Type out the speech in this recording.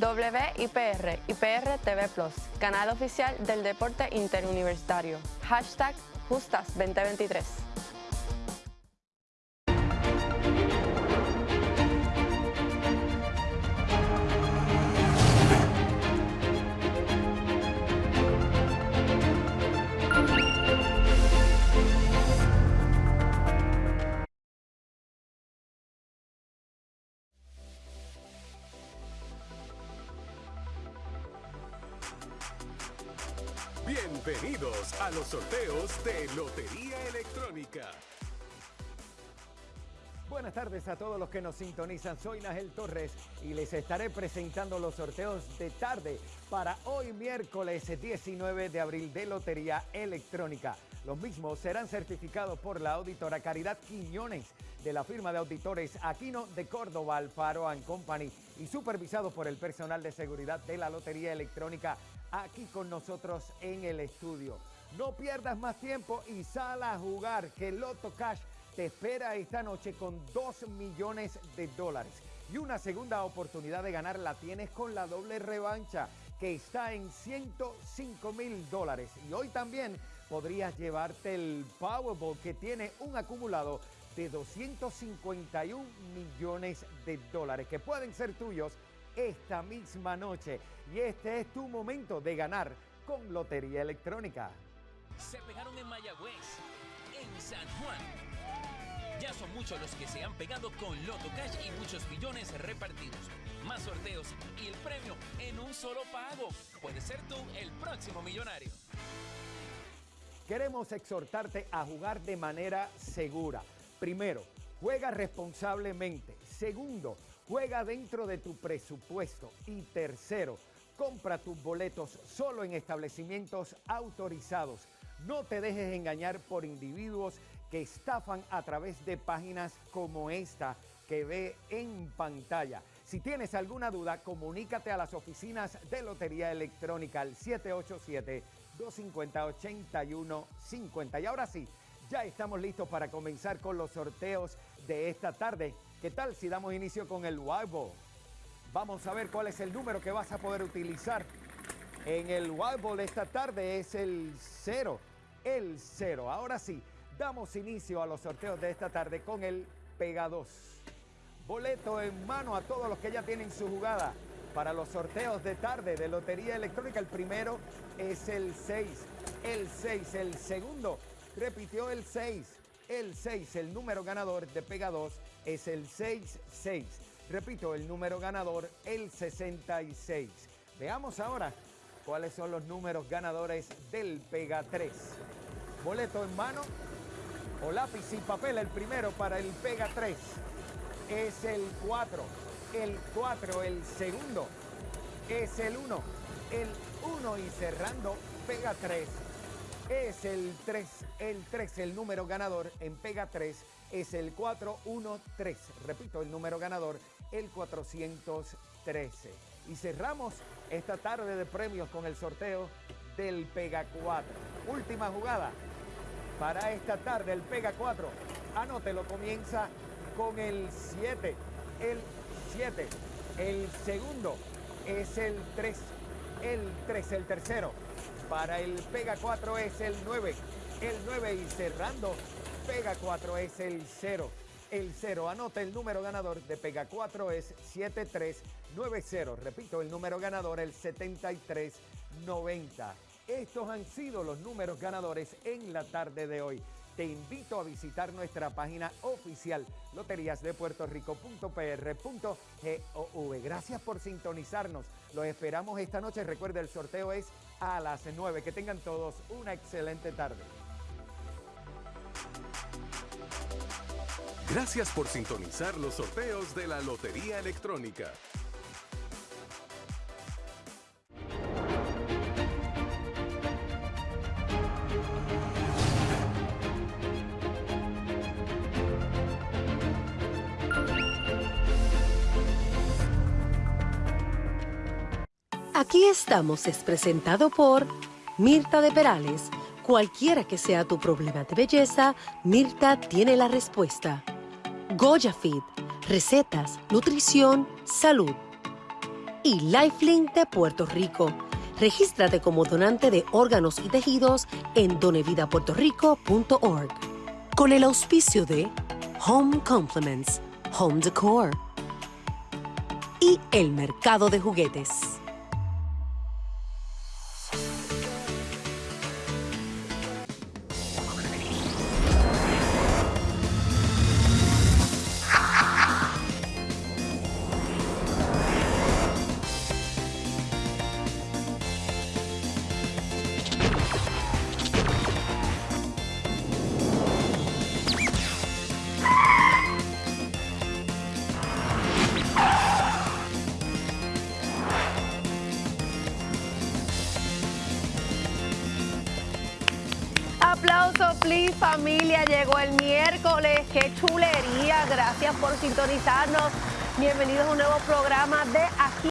WIPR, IPR TV Plus, canal oficial del deporte interuniversitario. Hashtag Justas 2023. Bienvenidos a los sorteos de Lotería Electrónica. Buenas tardes a todos los que nos sintonizan. Soy Nagel Torres y les estaré presentando los sorteos de tarde para hoy miércoles 19 de abril de Lotería Electrónica. Los mismos serán certificados por la auditora Caridad Quiñones de la firma de auditores Aquino de Córdoba, Alfaro Company y supervisados por el personal de seguridad de la Lotería Electrónica aquí con nosotros en el estudio. No pierdas más tiempo y sal a jugar que Loto Cash te espera esta noche con 2 millones de dólares. Y una segunda oportunidad de ganar la tienes con la doble revancha que está en 105 mil dólares. Y hoy también podrías llevarte el Powerball que tiene un acumulado de 251 millones de dólares que pueden ser tuyos esta misma noche. Y este es tu momento de ganar con Lotería Electrónica. Se pegaron en Mayagüez, en San Juan. Ya son muchos los que se han pegado con Loto Cash y muchos millones repartidos. Más sorteos y el premio en un solo pago. Puede ser tú el próximo millonario. Queremos exhortarte a jugar de manera segura. Primero, juega responsablemente. Segundo, Juega dentro de tu presupuesto. Y tercero, compra tus boletos solo en establecimientos autorizados. No te dejes engañar por individuos que estafan a través de páginas como esta que ve en pantalla. Si tienes alguna duda, comunícate a las oficinas de Lotería Electrónica al 787-250-8150. Y ahora sí, ya estamos listos para comenzar con los sorteos de esta tarde. ¿Qué tal si damos inicio con el Wild Vamos a ver cuál es el número que vas a poder utilizar. En el Wild esta tarde es el 0, el 0. Ahora sí, damos inicio a los sorteos de esta tarde con el Pega 2. Boleto en mano a todos los que ya tienen su jugada para los sorteos de tarde de Lotería Electrónica. El primero es el 6, el 6, el segundo repitió el 6, el 6, el número ganador de Pega 2 es el 66. Repito, el número ganador, el 66. Veamos ahora cuáles son los números ganadores del Pega 3. Boleto en mano o lápiz y papel, el primero para el Pega 3 es el 4. El 4, el segundo es el 1. El 1 y cerrando Pega 3 es el 3. El 3, el número ganador en Pega 3 es el 413. Repito, el número ganador, el 413. Y cerramos esta tarde de premios con el sorteo del Pega 4. Última jugada para esta tarde, el Pega 4. Anótelo, comienza con el 7. El 7. El segundo es el 3. El 3, el tercero. Para el Pega 4 es el 9. El 9 y cerrando Pega 4 es el 0. El 0, anota el número ganador de Pega 4 es 7390. Repito, el número ganador el 7390. Estos han sido los números ganadores en la tarde de hoy. Te invito a visitar nuestra página oficial loteriasdepuertorico.pr.gov. Gracias por sintonizarnos. Los esperamos esta noche. Recuerda, el sorteo es a las 9. Que tengan todos una excelente tarde. Gracias por sintonizar los sorteos de la Lotería Electrónica. Aquí estamos es presentado por Mirta de Perales. Cualquiera que sea tu problema de belleza, Mirta tiene la respuesta. Goya recetas, nutrición, salud. y Lifelink de Puerto Rico. Regístrate como donante de órganos y tejidos en donevidapuertorico.org. Con el auspicio de Home Compliments, Home Decor y el mercado de juguetes. Aplauso, please, familia. Llegó el miércoles. Qué chulería. Gracias por sintonizarnos. Bienvenidos a un nuevo programa de Aquí